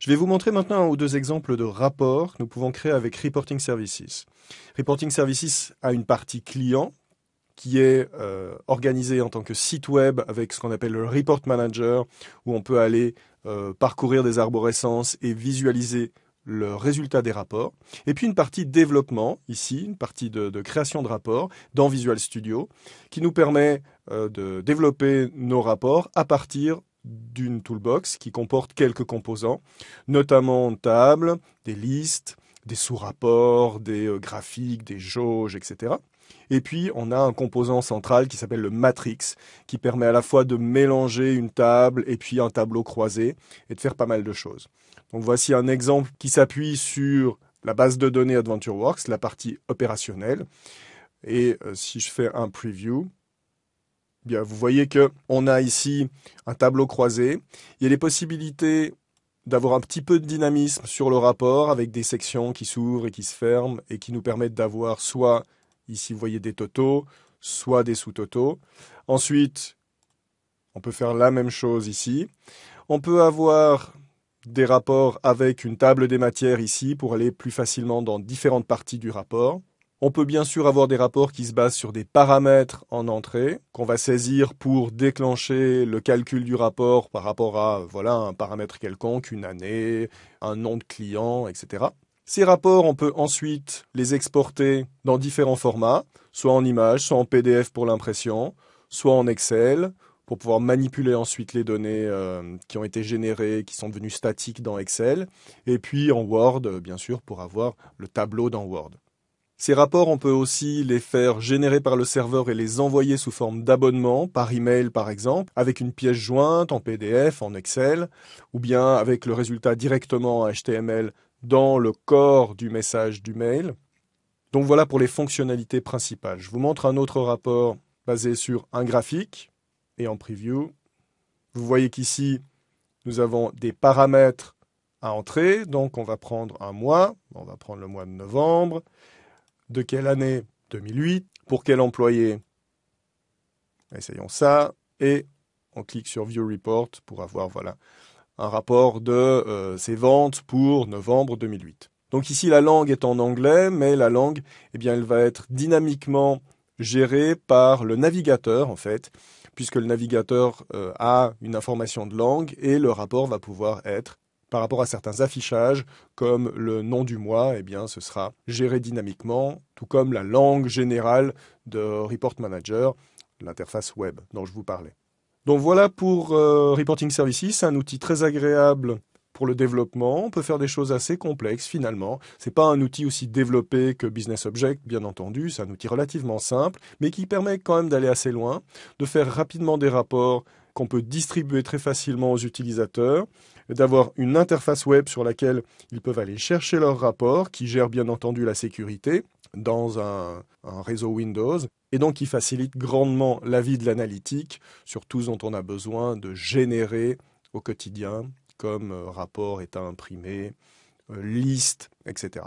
Je vais vous montrer maintenant un ou deux exemples de rapports que nous pouvons créer avec Reporting Services. Reporting Services a une partie client qui est euh, organisée en tant que site web avec ce qu'on appelle le Report Manager, où on peut aller euh, parcourir des arborescences et visualiser le résultat des rapports. Et puis une partie développement, ici, une partie de, création de rapports dans Visual Studio, qui nous permet euh, de développer nos rapports à partir d'une toolbox qui comporte quelques composants, notamment table, des listes, des sous-rapports, des euh, graphiques, des jauges, etc. Et puis, on a un composant central qui s'appelle le matrix, qui permet à la fois de mélanger une table et puis un tableau croisé et de faire pas mal de choses. Donc voici un exemple qui s'appuie sur la base de données AdventureWorks, la partie opérationnelle. Et euh, si je fais un preview, vous voyez que on a ici un tableau croisé. Il y a des possibilités d'avoir un petit peu de dynamisme sur le rapport avec des sections qui s'ouvrent et qui se ferment et qui nous permettent d'avoir soit ici vous voyez des totaux, soit des sous-totaux. Ensuite, on peut faire la même chose ici. On peut avoir des rapports avec une table des matières ici pour aller plus facilement dans différentes parties du rapport. On peut bien sûr avoir des rapports qui se basent sur des paramètres en entrée qu'on va saisir pour déclencher le calcul du rapport par rapport à voilà un paramètre quelconque, une année, un nom de client, etc. Ces rapports, on peut ensuite les exporter dans différents formats, soit en image, soit en PDF pour l'impression, soit en Excel, pour pouvoir manipuler ensuite les données euh, qui ont été générées, qui sont devenues statiques dans Excel, et puis en Word, bien sûr, pour avoir le tableau dans Word. Ces rapports, on peut aussi les faire générer par le serveur et les envoyer sous forme d'abonnement, par email par exemple, avec une pièce jointe en PDF, en Excel, ou bien avec le résultat directement en HTML dans le corps du message du mail. Donc voilà pour les fonctionnalités principales. Je vous montre un autre rapport basé sur un graphique et en preview. Vous voyez qu'ici, nous avons des paramètres à entrer. Donc, on va prendre un mois. On va prendre le mois de novembre. De quelle année? 2008. Pour quel employé? Essayons ça. Et on clique sur View Report pour avoir voilà, un rapport de euh, ces ventes pour novembre 2008. Donc ici, la langue est en anglais, mais la langue, eh bien, elle va être dynamiquement gérée par le navigateur, en fait, puisque le navigateur euh, a une information de langue et le rapport va pouvoir être par rapport à certains affichages, comme le nom du mois, eh bien, ce sera géré dynamiquement, tout comme la langue générale de Report Manager, l'interface web dont je vous parlais. Donc voilà pour euh, Reporting Services, un outil très agréable pour le développement. On peut faire des choses assez complexes finalement. C'est pas un outil aussi développé que Business Object, bien entendu. C'est un outil relativement simple, mais qui permet quand même d'aller assez loin, de faire rapidement des rapports qu'on peut distribuer très facilement aux utilisateurs, d'avoir une interface web sur laquelle ils peuvent aller chercher leurs rapports, qui gère bien entendu la sécurité dans un, un réseau Windows, et donc qui facilite grandement la vie de l'analytique sur tout ce dont on a besoin de générer au quotidien comme euh, rapport, état imprimé, euh, liste, etc.